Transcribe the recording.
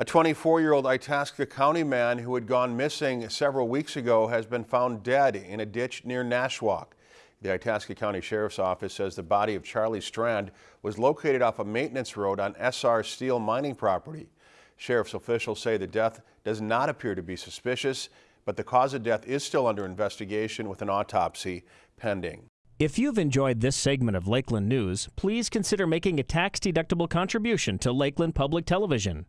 A 24-year-old Itasca County man who had gone missing several weeks ago has been found dead in a ditch near Nashwauk. The Itasca County Sheriff's Office says the body of Charlie Strand was located off a maintenance road on Essar Steel mining property. Sheriff's officials say the death does not appear to be suspicious, but the cause of death is still under investigation with an autopsy pending. If you've enjoyed this segment of Lakeland News, please consider making a tax-deductible contribution to Lakeland Public Television.